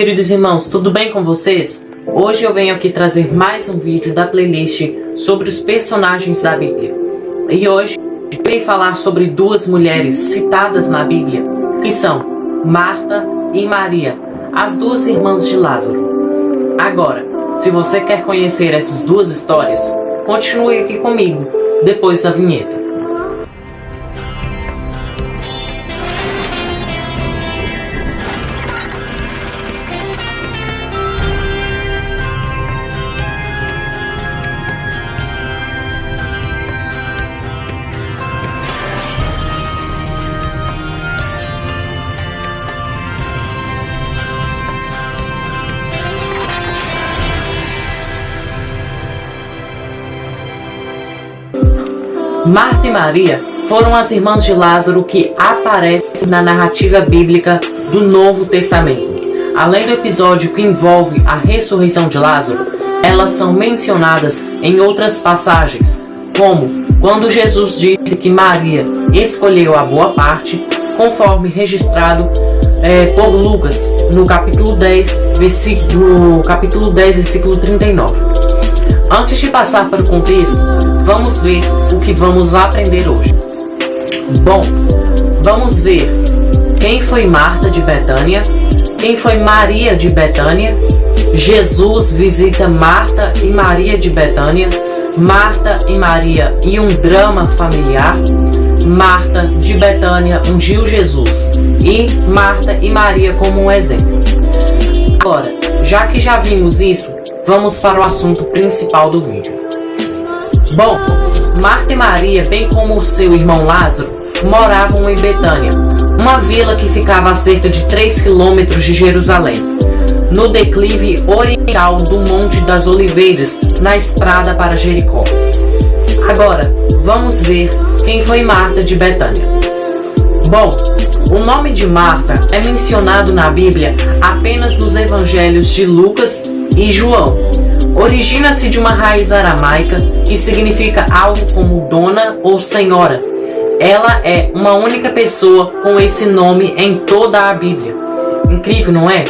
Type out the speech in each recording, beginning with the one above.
queridos irmãos, tudo bem com vocês? Hoje eu venho aqui trazer mais um vídeo da playlist sobre os personagens da Bíblia. E hoje eu venho falar sobre duas mulheres citadas na Bíblia, que são Marta e Maria, as duas irmãs de Lázaro. Agora, se você quer conhecer essas duas histórias, continue aqui comigo, depois da vinheta. Marta e Maria foram as irmãs de Lázaro que aparecem na narrativa bíblica do Novo Testamento. Além do episódio que envolve a ressurreição de Lázaro, elas são mencionadas em outras passagens, como quando Jesus disse que Maria escolheu a boa parte, conforme registrado é, por Lucas no capítulo 10, versículo, capítulo 10, versículo 39. Antes de passar para o contexto, vamos ver o que vamos aprender hoje. Bom, vamos ver quem foi Marta de Betânia, quem foi Maria de Betânia, Jesus visita Marta e Maria de Betânia, Marta e Maria e um drama familiar, Marta de Betânia ungiu Jesus e Marta e Maria como um exemplo. Agora, já que já vimos isso, vamos para o assunto principal do vídeo. Bom, Marta e Maria, bem como o seu irmão Lázaro, moravam em Betânia, uma vila que ficava a cerca de 3 quilômetros de Jerusalém, no declive oriental do Monte das Oliveiras, na estrada para Jericó. Agora, vamos ver quem foi Marta de Betânia. Bom, o nome de Marta é mencionado na Bíblia apenas nos evangelhos de Lucas e João. Origina-se de uma raiz aramaica que significa algo como dona ou senhora. Ela é uma única pessoa com esse nome em toda a Bíblia. Incrível, não é?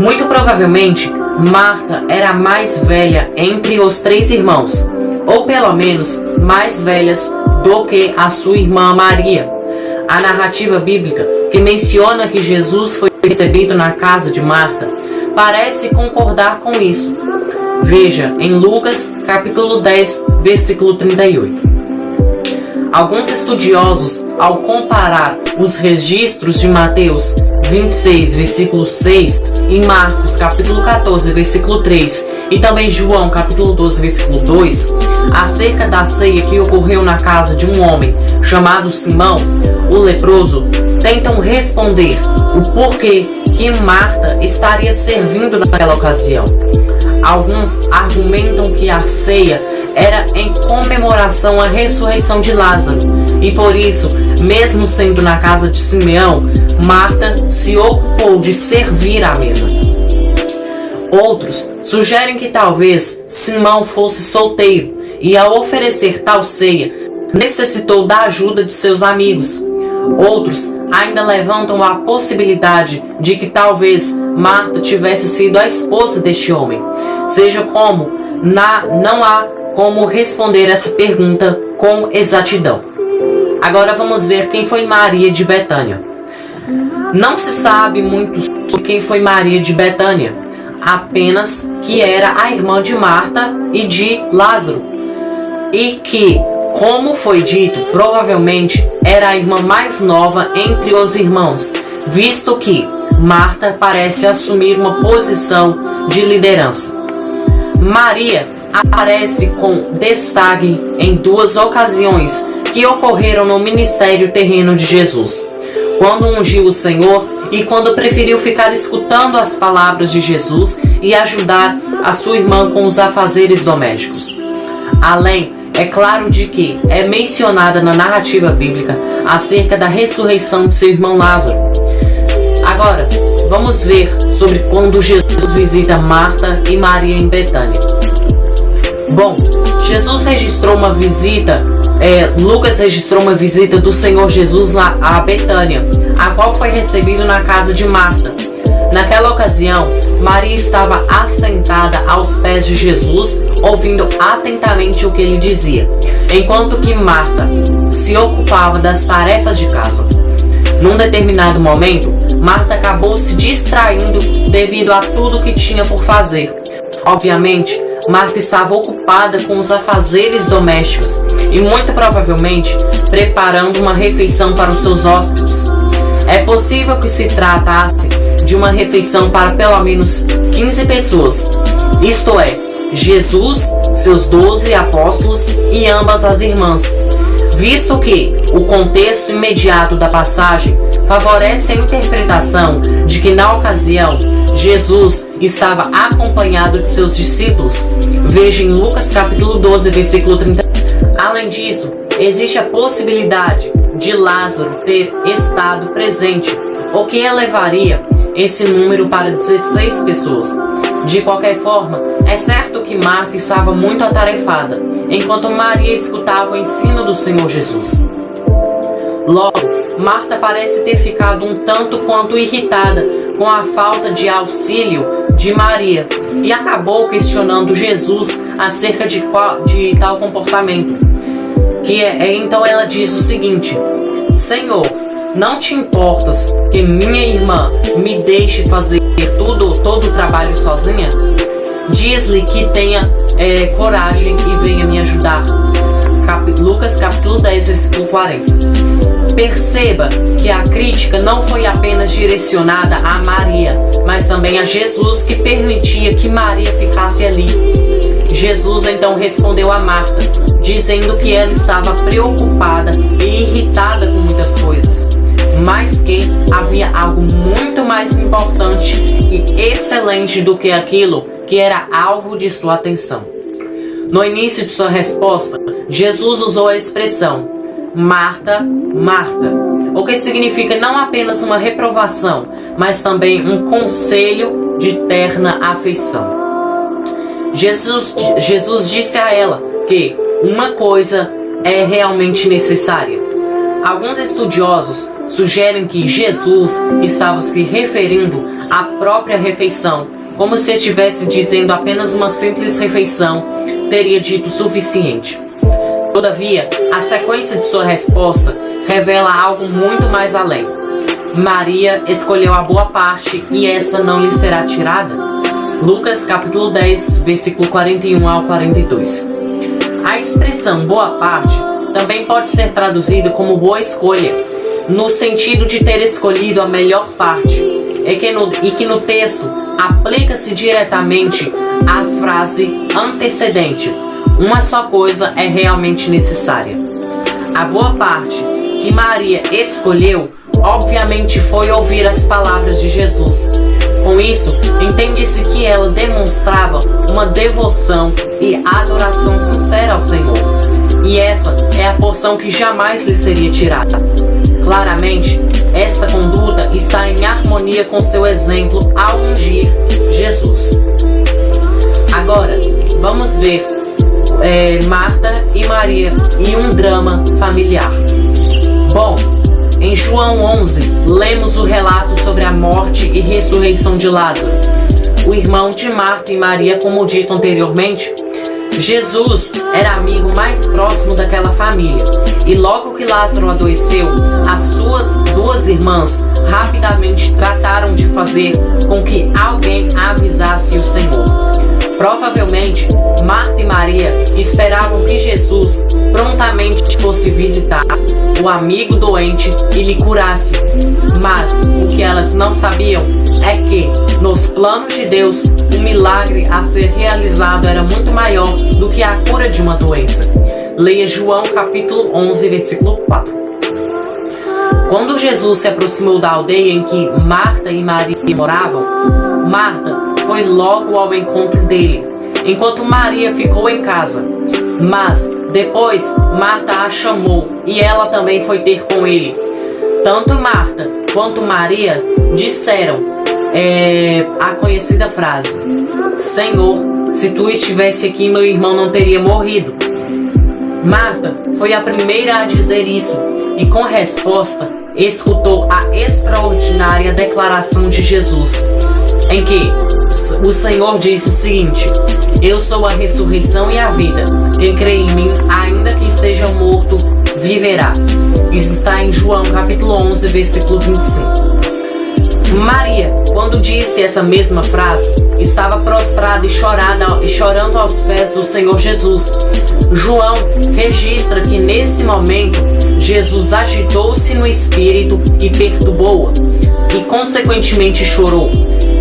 Muito provavelmente, Marta era a mais velha entre os três irmãos, ou pelo menos mais velhas do que a sua irmã Maria. A narrativa bíblica que menciona que Jesus foi recebido na casa de Marta parece concordar com isso. Veja em Lucas capítulo 10, versículo 38. Alguns estudiosos, ao comparar os registros de Mateus 26, versículo 6 e Marcos capítulo 14, versículo 3 e também João capítulo 12, versículo 2, acerca da ceia que ocorreu na casa de um homem chamado Simão, o leproso, tentam responder o porquê que Marta estaria servindo naquela ocasião. Alguns argumentam que a ceia era em comemoração à ressurreição de Lázaro, e por isso, mesmo sendo na casa de Simeão, Marta se ocupou de servir à mesa. Outros sugerem que talvez Simão fosse solteiro e, ao oferecer tal ceia, necessitou da ajuda de seus amigos, Outros ainda levantam a possibilidade de que talvez Marta tivesse sido a esposa deste homem. Seja como, na, não há como responder essa pergunta com exatidão. Agora vamos ver quem foi Maria de Betânia. Não se sabe muito sobre quem foi Maria de Betânia, apenas que era a irmã de Marta e de Lázaro, e que como foi dito, provavelmente era a irmã mais nova entre os irmãos, visto que Marta parece assumir uma posição de liderança. Maria aparece com destaque em duas ocasiões que ocorreram no ministério terreno de Jesus. Quando ungiu o Senhor e quando preferiu ficar escutando as palavras de Jesus e ajudar a sua irmã com os afazeres domésticos. Além é claro de que é mencionada na narrativa bíblica acerca da ressurreição de seu irmão Lázaro. Agora, vamos ver sobre quando Jesus visita Marta e Maria em Betânia. Bom, Jesus registrou uma visita, é, Lucas registrou uma visita do Senhor Jesus a, a Betânia, a qual foi recebido na casa de Marta. Naquela ocasião, Maria estava assentada aos pés de Jesus, ouvindo atentamente o que ele dizia, enquanto que Marta se ocupava das tarefas de casa. Num determinado momento, Marta acabou se distraindo devido a tudo que tinha por fazer. Obviamente, Marta estava ocupada com os afazeres domésticos e muito provavelmente preparando uma refeição para os seus hóspedes. É possível que se tratasse de uma refeição para pelo menos 15 pessoas, isto é, Jesus, seus doze apóstolos e ambas as irmãs, visto que o contexto imediato da passagem favorece a interpretação de que na ocasião Jesus estava acompanhado de seus discípulos. Veja em Lucas capítulo 12, versículo 30. Além disso, existe a possibilidade de Lázaro ter estado presente, o que elevaria esse número para 16 pessoas. De qualquer forma, é certo que Marta estava muito atarefada, enquanto Maria escutava o ensino do Senhor Jesus. Logo, Marta parece ter ficado um tanto quanto irritada com a falta de auxílio de Maria e acabou questionando Jesus acerca de, qual, de tal comportamento. Que é, é, então ela diz o seguinte: Senhor, não te importas que minha irmã me deixe fazer tudo, todo o trabalho sozinha? Diz-lhe que tenha é, coragem e venha me ajudar. Cap Lucas capítulo 10, versículo 40. Perceba que a crítica não foi apenas direcionada a Maria, mas também a Jesus que permitia que Maria ficasse ali. Jesus então respondeu a Marta, dizendo que ela estava preocupada e irritada com muitas coisas mas que havia algo muito mais importante e excelente do que aquilo que era alvo de sua atenção. No início de sua resposta, Jesus usou a expressão Marta, Marta, o que significa não apenas uma reprovação, mas também um conselho de terna afeição. Jesus, Jesus disse a ela que uma coisa é realmente necessária Alguns estudiosos sugerem que Jesus estava se referindo à própria refeição, como se estivesse dizendo apenas uma simples refeição teria dito suficiente. Todavia, a sequência de sua resposta revela algo muito mais além. Maria escolheu a boa parte e essa não lhe será tirada. Lucas capítulo 10, versículo 41 ao 42. A expressão boa parte também pode ser traduzido como boa escolha, no sentido de ter escolhido a melhor parte, e que no, e que no texto aplica-se diretamente à frase antecedente. Uma só coisa é realmente necessária. A boa parte que Maria escolheu, obviamente, foi ouvir as palavras de Jesus. Com isso, entende-se que ela demonstrava uma devoção e adoração sincera ao Senhor e essa é a porção que jamais lhe seria tirada. Claramente, esta conduta está em harmonia com seu exemplo ao ungir Jesus. Agora, vamos ver é, Marta e Maria e um drama familiar. Bom, em João 11, lemos o relato sobre a morte e ressurreição de Lázaro. O irmão de Marta e Maria, como dito anteriormente, Jesus era amigo mais próximo daquela família, e logo que Lázaro adoeceu, as suas duas irmãs rapidamente trataram de fazer com que alguém avisasse o Senhor. Provavelmente, Marta e Maria esperavam que Jesus prontamente fosse visitar o amigo doente e lhe curasse. Mas o que elas não sabiam é que, nos planos de Deus, o milagre a ser realizado era muito maior do que a cura de uma doença. Leia João capítulo 11, versículo 4. Quando Jesus se aproximou da aldeia em que Marta e Maria moravam, Marta foi logo ao encontro dele, enquanto Maria ficou em casa. Mas depois Marta a chamou e ela também foi ter com ele. Tanto Marta quanto Maria disseram é, a conhecida frase: Senhor, se tu estivesse aqui, meu irmão não teria morrido. Marta foi a primeira a dizer isso, e com resposta escutou a extraordinária declaração de Jesus, em que o Senhor disse o seguinte: Eu sou a ressurreição e a vida. Quem crê em mim, ainda que esteja morto, viverá. Isso está em João capítulo 11, versículo 25. Maria, quando disse essa mesma frase, estava prostrada e, chorando aos pés do Senhor Jesus. João registra que nesse momento Jesus agitou-se no espírito e perturbou-a, e consequentemente chorou.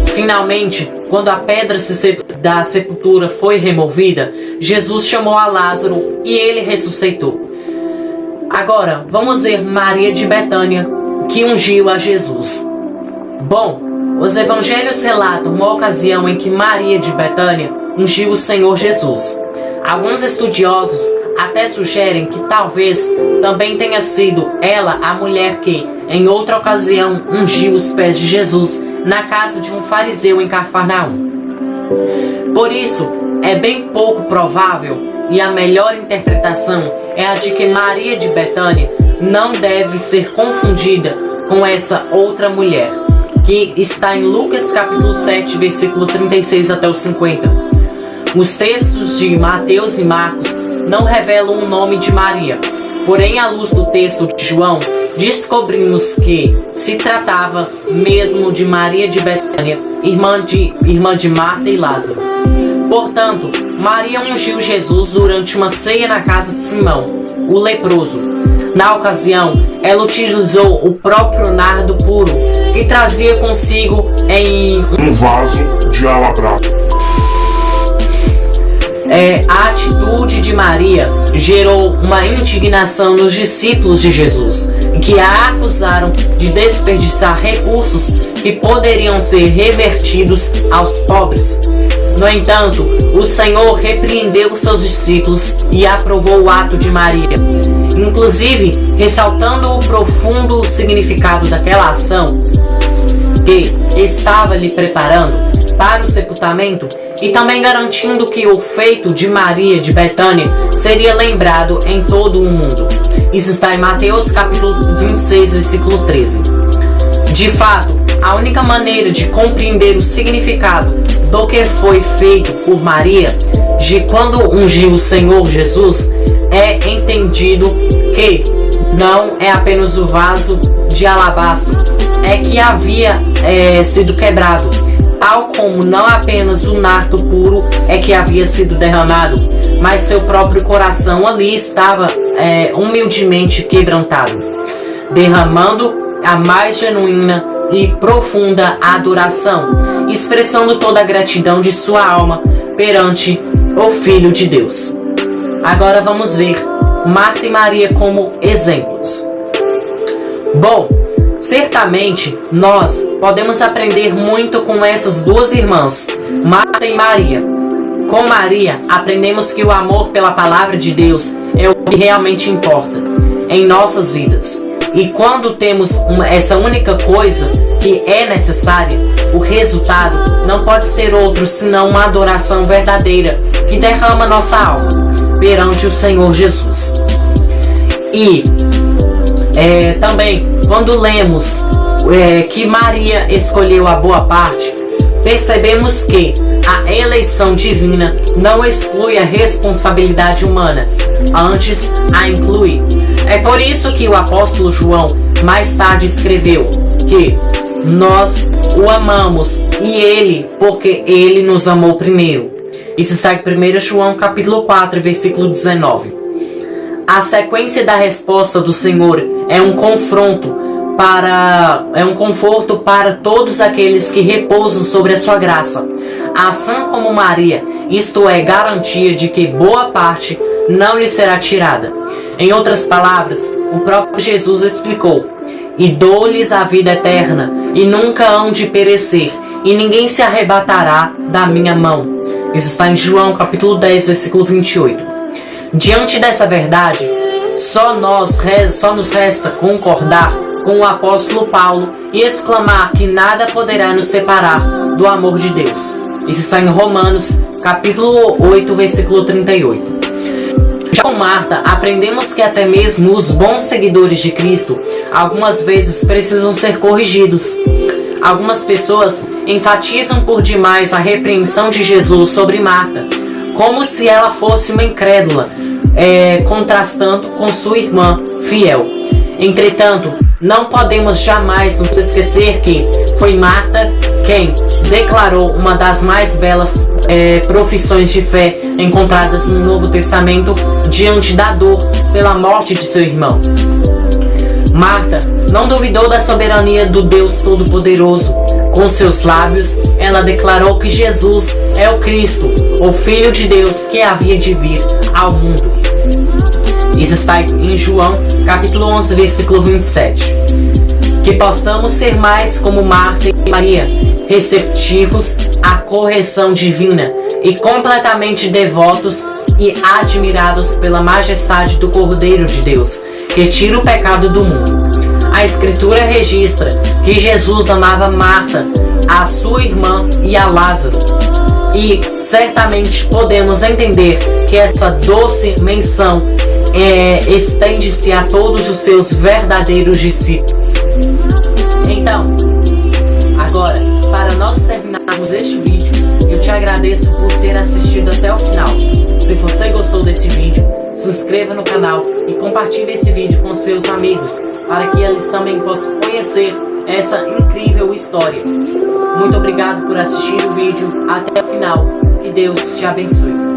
Finalmente, quando a pedra da sepultura foi removida, Jesus chamou a Lázaro e ele ressuscitou. Agora, vamos ver Maria de Betânia, que ungiu a Jesus. Bom, os evangelhos relatam uma ocasião em que Maria de Betânia ungiu o Senhor Jesus. Alguns estudiosos até sugerem que talvez também tenha sido ela a mulher que, em outra ocasião, ungiu os pés de Jesus na casa de um fariseu em Cafarnaum. Por isso, é bem pouco provável e a melhor interpretação é a de que Maria de Betânia não deve ser confundida com essa outra mulher que está em Lucas capítulo 7, versículo 36 até o 50. Os textos de Mateus e Marcos não revelam o nome de Maria, porém, à luz do texto de João, descobrimos que se tratava mesmo de Maria de Betânia, irmã de, irmã de Marta e Lázaro. Portanto, Maria ungiu Jesus durante uma ceia na casa de Simão, o leproso. Na ocasião, ela utilizou o próprio nardo puro que trazia consigo em um vaso de alabastro. É, a atitude de Maria gerou uma indignação nos discípulos de Jesus, que a acusaram de desperdiçar recursos que poderiam ser revertidos aos pobres. No entanto, o Senhor repreendeu seus discípulos e aprovou o ato de Maria inclusive ressaltando o profundo significado daquela ação que estava lhe preparando para o sepultamento e também garantindo que o feito de Maria de Betânia seria lembrado em todo o mundo. Isso está em Mateus capítulo 26, versículo 13. De fato, a única maneira de compreender o significado do que foi feito por Maria, de quando ungiu o Senhor Jesus, é entendido que não é apenas o vaso de alabastro, é que havia é, sido quebrado, tal como não apenas o nardo puro é que havia sido derramado, mas seu próprio coração ali estava é, humildemente quebrantado, derramando a mais genuína e profunda adoração, expressando toda a gratidão de sua alma perante o Filho de Deus. Agora vamos ver Marta e Maria como exemplos. Bom, certamente nós podemos aprender muito com essas duas irmãs, Marta e Maria. Com Maria, aprendemos que o amor pela palavra de Deus é o que realmente importa em nossas vidas. E quando temos uma, essa única coisa que é necessária, o resultado não pode ser outro senão uma adoração verdadeira que derrama nossa alma perante o Senhor Jesus. E é, também, quando lemos é, que Maria escolheu a boa parte, percebemos que a eleição divina não exclui a responsabilidade humana, antes a inclui. É por isso que o apóstolo João mais tarde escreveu que nós o amamos e ele, porque ele nos amou primeiro. Isso está em 1 João capítulo 4, versículo 19. A sequência da resposta do Senhor é um confronto para é um conforto para todos aqueles que repousam sobre a sua graça. Assim como Maria, isto é garantia de que boa parte não lhe será tirada. Em outras palavras, o próprio Jesus explicou: "E dou-lhes a vida eterna, e nunca hão de perecer, e ninguém se arrebatará da minha mão." Isso está em João capítulo 10, versículo 28. Diante dessa verdade, só, nós, só nos resta concordar com o apóstolo Paulo e exclamar que nada poderá nos separar do amor de Deus. Isso está em Romanos capítulo 8, versículo 38. Já com Marta, aprendemos que até mesmo os bons seguidores de Cristo algumas vezes precisam ser corrigidos. Algumas pessoas enfatizam por demais a repreensão de Jesus sobre Marta, como se ela fosse uma incrédula, é, contrastando com sua irmã fiel. Entretanto, não podemos jamais nos esquecer que foi Marta quem declarou uma das mais belas é, profissões de fé encontradas no Novo Testamento diante da dor pela morte de seu irmão. Marta não duvidou da soberania do Deus Todo-Poderoso. Com seus lábios, ela declarou que Jesus é o Cristo, o Filho de Deus que havia de vir ao mundo. Isso está em João, capítulo 11, versículo 27. Que possamos ser mais como Marta e Maria, receptivos à correção divina e completamente devotos e admirados pela majestade do Cordeiro de Deus, que tira o pecado do mundo. A Escritura registra que Jesus amava Marta, a sua irmã e a Lázaro. E certamente podemos entender que essa doce menção é, estende-se a todos os seus verdadeiros discípulos. Então, agora, para nós terminarmos este vídeo, eu te agradeço por ter assistido até o final. Se você gostou desse vídeo, se inscreva no canal e compartilhe esse vídeo com seus amigos, para que eles também possam conhecer essa incrível história. Muito obrigado por assistir o vídeo até o final. Que Deus te abençoe.